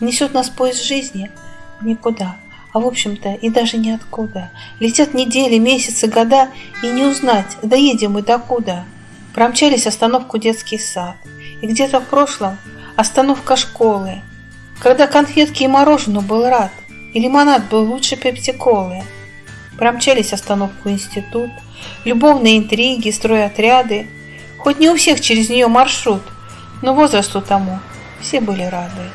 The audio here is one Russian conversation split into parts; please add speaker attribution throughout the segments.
Speaker 1: Несет нас поезд жизни никуда, а в общем-то и даже ниоткуда. Летят недели, месяцы, года, и не узнать, доедем мы докуда. Промчались остановку детский сад, и где-то в прошлом остановка школы, когда конфетки и мороженое был рад, и лимонад был лучше пепси-колы. Промчались остановку институт, любовные интриги, стройотряды, хоть не у всех через нее маршрут, но возрасту тому все были рады.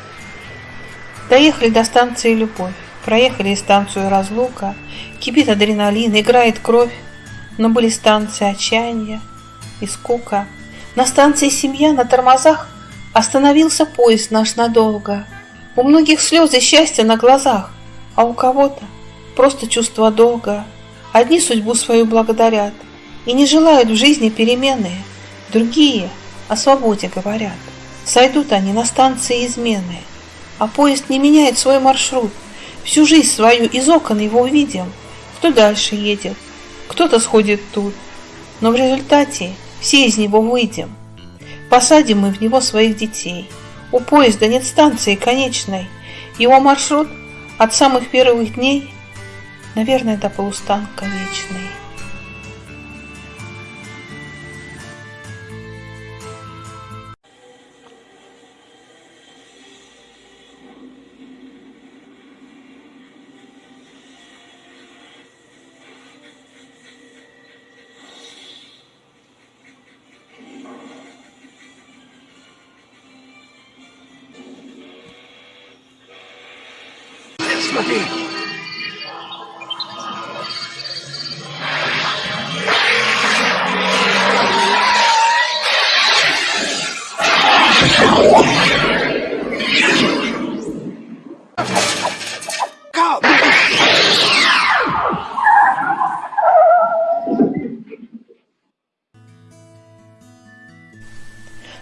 Speaker 1: Доехали до станции «Любовь», проехали станцию «Разлука», кипит адреналин, играет кровь, но были станции отчаяния и скука. На станции «Семья» на тормозах остановился поезд наш надолго. У многих слезы счастья на глазах, а у кого-то просто чувство долга. Одни судьбу свою благодарят и не желают в жизни перемены, другие о свободе говорят. Сойдут они на станции измены, а поезд не меняет свой маршрут. Всю жизнь свою из окон его увидим. Кто дальше едет, кто-то сходит тут. Но в результате все из него выйдем. Посадим мы в него своих детей. У поезда нет станции конечной. Его маршрут от самых первых дней, наверное, до полустанка вечный.
Speaker 2: Смотри.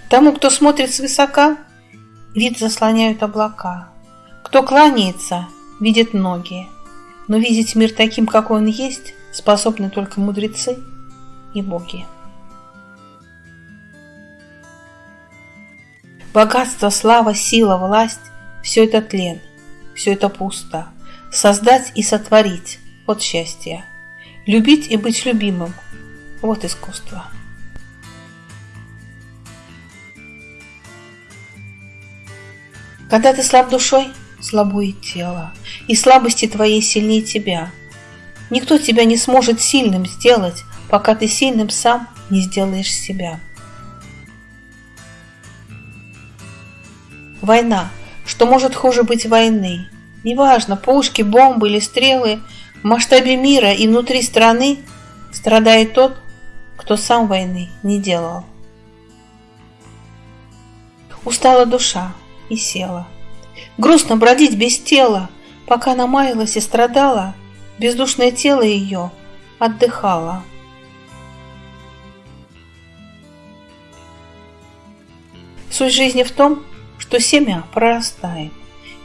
Speaker 1: Тому, кто смотрит свысока, вид заслоняют облака. Кто кланяется, видит многие, но видеть мир таким, какой он есть, способны только мудрецы и боги. Богатство, слава, сила, власть – все это тлен, все это пусто. Создать и сотворить – вот счастье. Любить и быть любимым – вот искусство. Когда ты слаб душой – слабо и тело, и слабости твоей сильнее тебя. Никто тебя не сможет сильным сделать, пока ты сильным сам не сделаешь себя. Война. Что может хуже быть войны? Неважно, пушки, бомбы или стрелы, в масштабе мира и внутри страны страдает тот, кто сам войны не делал. Устала душа и села. Грустно бродить без тела, пока она маялась и страдала, бездушное тело ее отдыхало. Суть жизни в том, что семя прорастает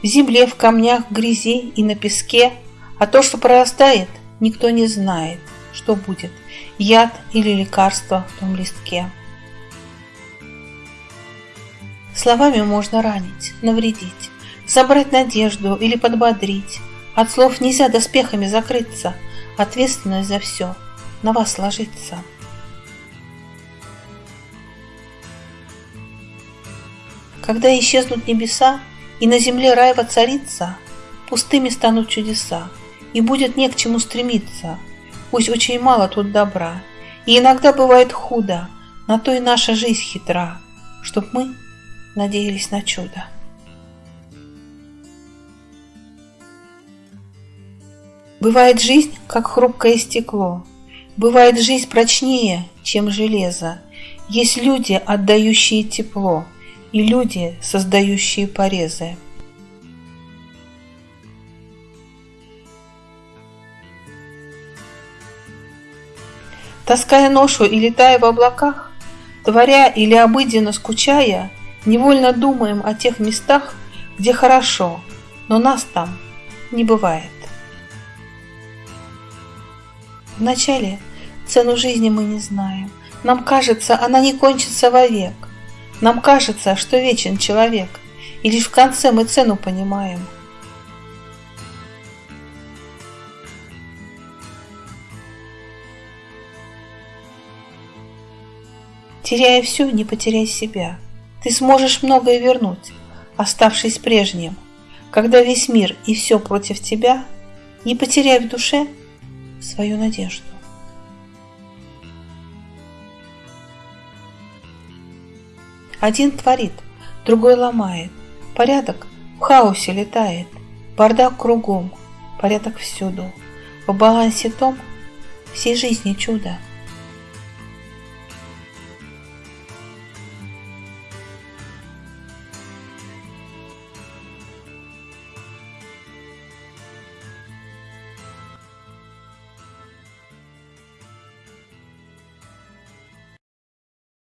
Speaker 1: в земле, в камнях, в грязи и на песке, а то, что прорастает, никто не знает, что будет, яд или лекарство в том листке. Словами можно ранить, навредить, собрать надежду или подбодрить. От слов нельзя доспехами закрыться, ответственность за все на вас ложится. Когда исчезнут небеса, и на земле рай воцарится, пустыми станут чудеса, и будет не к чему стремиться. Пусть очень мало тут добра, и иногда бывает худо, на то и наша жизнь хитра, чтоб мы надеялись на чудо. Бывает жизнь, как хрупкое стекло. Бывает жизнь прочнее, чем железо. Есть люди, отдающие тепло, и люди, создающие порезы. Таская ношу и летая в облаках, творя или обыденно скучая, невольно думаем о тех местах, где хорошо, но нас там не бывает. Вначале цену жизни мы не знаем. Нам кажется, она не кончится вовек. Нам кажется, что вечен человек, И лишь в конце мы цену понимаем. Теряя все, не потеряй себя. Ты сможешь многое вернуть, оставшись прежним. Когда весь мир и все против тебя, не потеряй в душе свою надежду. Один творит, другой ломает. Порядок в хаосе летает. Бардак кругом, порядок всюду. В балансе том всей жизни чудо –